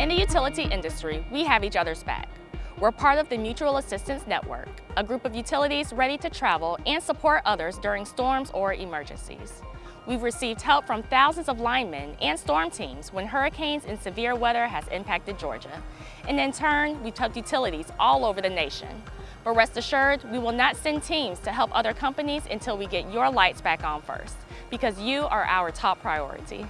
In the utility industry, we have each other's back. We're part of the Mutual Assistance Network, a group of utilities ready to travel and support others during storms or emergencies. We've received help from thousands of linemen and storm teams when hurricanes and severe weather has impacted Georgia. And in turn, we've helped utilities all over the nation. But rest assured, we will not send teams to help other companies until we get your lights back on first, because you are our top priority.